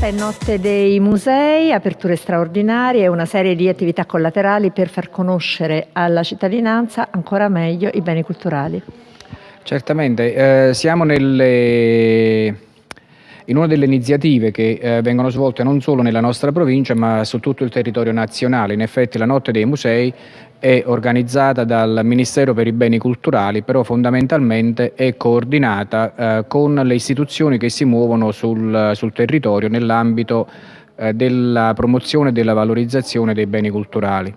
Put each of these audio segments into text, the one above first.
Questa è Notte dei Musei, aperture straordinarie una serie di attività collaterali per far conoscere alla cittadinanza ancora meglio i beni culturali. Certamente, eh, siamo nelle in una delle iniziative che eh, vengono svolte non solo nella nostra provincia ma su tutto il territorio nazionale. In effetti la Notte dei Musei è organizzata dal Ministero per i Beni Culturali, però fondamentalmente è coordinata eh, con le istituzioni che si muovono sul, sul territorio nell'ambito eh, della promozione e della valorizzazione dei beni culturali.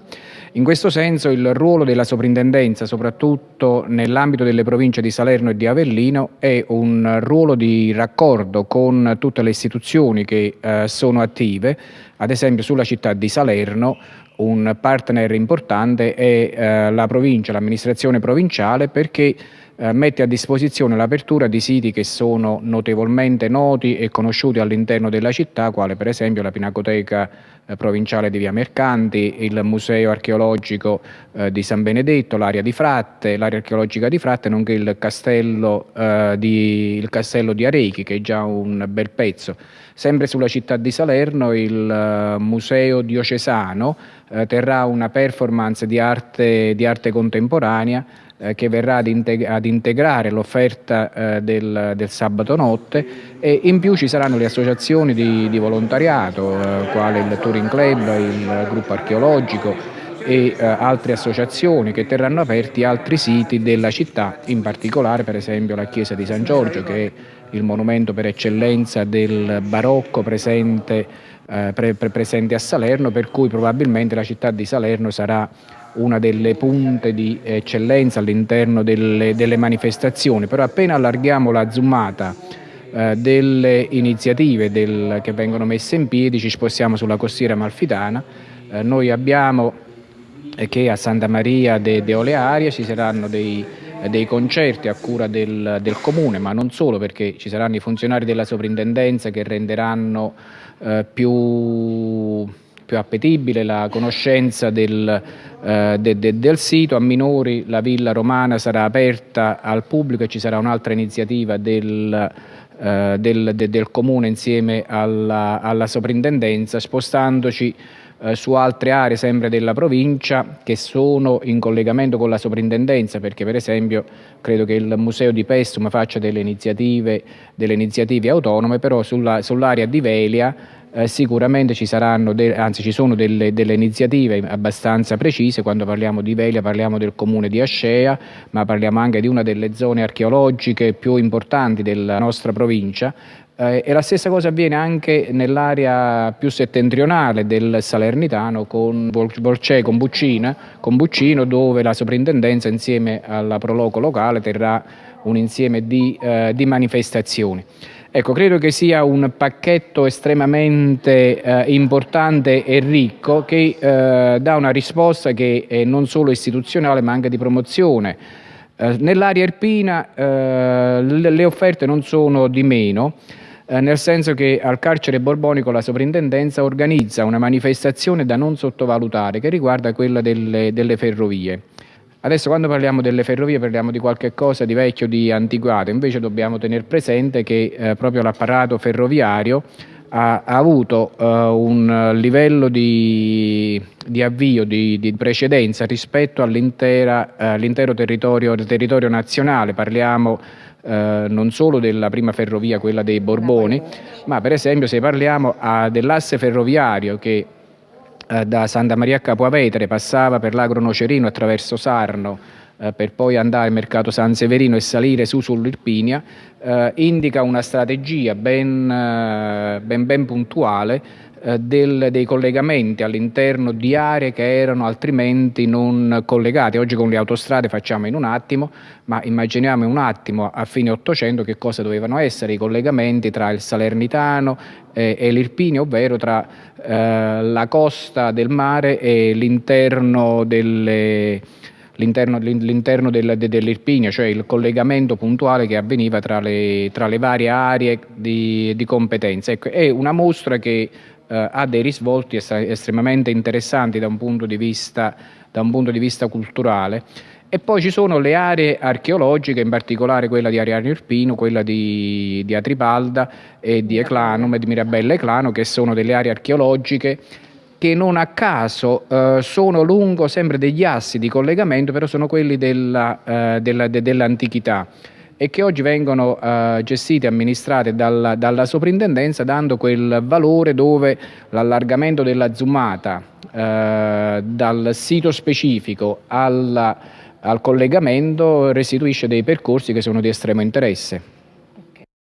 In questo senso il ruolo della soprintendenza, soprattutto nell'ambito delle province di Salerno e di Avellino, è un ruolo di raccordo con tutte le istituzioni che eh, sono attive, ad esempio sulla città di Salerno un partner importante è eh, la provincia, l'amministrazione provinciale perché mette a disposizione l'apertura di siti che sono notevolmente noti e conosciuti all'interno della città, quale per esempio la Pinacoteca eh, provinciale di Via Mercanti, il Museo archeologico eh, di San Benedetto, l'area di Fratte, l'area archeologica di Fratte, nonché il castello, eh, di, il castello di Arechi, che è già un bel pezzo. Sempre sulla città di Salerno il eh, Museo Diocesano eh, terrà una performance di arte, di arte contemporanea eh, che verrà ad, integ ad integrare l'offerta eh, del, del, sabato notte e in più ci saranno le associazioni di, di volontariato, eh, quale il Touring Club, il gruppo archeologico e eh, altre associazioni che terranno aperti altri siti della città, in particolare per esempio la chiesa di San Giorgio che è il monumento per eccellenza del barocco presente, eh, pre presente a Salerno, per cui probabilmente la città di Salerno sarà una delle punte di eccellenza all'interno delle, delle, manifestazioni, però appena allarghiamo la zoomata eh, delle iniziative del, che vengono messe in piedi ci spostiamo sulla costiera malfitana, eh, noi abbiamo eh, che a Santa Maria de, de Olearia ci saranno dei, dei concerti a cura del, del, comune, ma non solo perché ci saranno i funzionari della sovrintendenza che renderanno eh, più più appetibile la conoscenza del, eh, de, de, del sito. A minori la Villa Romana sarà aperta al pubblico e ci sarà un'altra iniziativa del, eh, del, de, del, Comune insieme alla, alla soprintendenza, spostandoci eh, su altre aree sempre della provincia che sono in collegamento con la soprintendenza perché per esempio credo che il Museo di Pestum faccia delle iniziative, delle iniziative autonome però sull'area sull di Velia eh, sicuramente ci saranno, anzi ci sono delle, delle, iniziative abbastanza precise, quando parliamo di Velia parliamo del comune di Ascea, ma parliamo anche di una delle zone archeologiche più importanti della nostra provincia, eh, e la stessa cosa avviene anche nell'area più settentrionale del Salernitano con Borcè, con, Buccina, con Buccino, dove la soprintendenza insieme alla Proloco locale terrà un insieme di, eh, di manifestazioni. Ecco, credo che sia un pacchetto estremamente eh, importante e ricco che eh, dà una risposta che è non solo istituzionale ma anche di promozione. Eh, Nell'area erpina eh, le offerte non sono di meno, eh, nel senso che al carcere borbonico la soprintendenza organizza una manifestazione da non sottovalutare che riguarda quella delle, delle ferrovie. Adesso quando parliamo delle ferrovie parliamo di qualche cosa di vecchio, di antiquato, invece dobbiamo tenere presente che eh, proprio l'apparato ferroviario ha, ha avuto uh, un livello di, di avvio, di, di, precedenza rispetto all'intero all territorio, territorio, nazionale, parliamo uh, non solo della prima ferrovia, quella dei Borboni, ma per esempio se parliamo uh, dell'asse ferroviario che eh, da Santa Maria a Capoavetere, passava per l'Agro Nocerino attraverso Sarno, eh, per poi andare al mercato San Severino e salire su sull'Irpinia, eh, indica una strategia ben, eh, ben, ben puntuale eh, del, dei collegamenti all'interno di aree che erano altrimenti non collegate. Oggi con le autostrade facciamo in un attimo, ma immaginiamo in un attimo a fine Ottocento che cosa dovevano essere i collegamenti tra il Salernitano eh, e l'Irpini, ovvero tra eh, la costa del mare e l'interno delle l'interno, l'interno del, dell'Irpinia, cioè il collegamento puntuale che avveniva tra le, tra le varie aree di, di competenza. Ecco, è una mostra che eh, ha dei risvolti estremamente interessanti da un punto di vista, un punto di vista culturale E poi ci sono le aree archeologiche, in particolare quella di Ariano Irpino, quella di, di Atripalda e di Eclanum di Mirabella Eclano, che sono delle aree archeologiche che non a caso eh, sono lungo sempre degli assi di collegamento, però sono quelli della, eh, della, de, dell'antichità e che oggi vengono eh, gestite e amministrate dalla, dalla, soprintendenza dando quel valore dove l'allargamento della zoomata eh, dal sito specifico alla al collegamento restituisce dei percorsi che sono di estremo interesse.